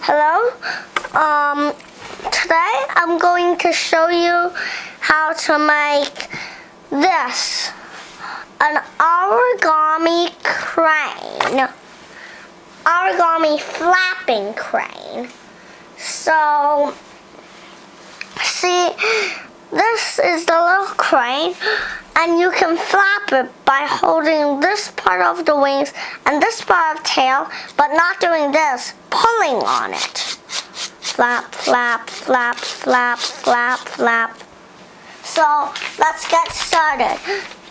Hello. Um, today I'm going to show you how to make this an origami crane. Origami flapping crane. So, see, this is the little crane and you can flap it by holding this part of the wings and this part of tail, but not doing this, pulling on it. Flap, flap, flap, flap, flap, flap. So let's get started.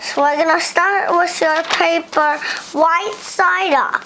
So we're gonna start with your paper white side up.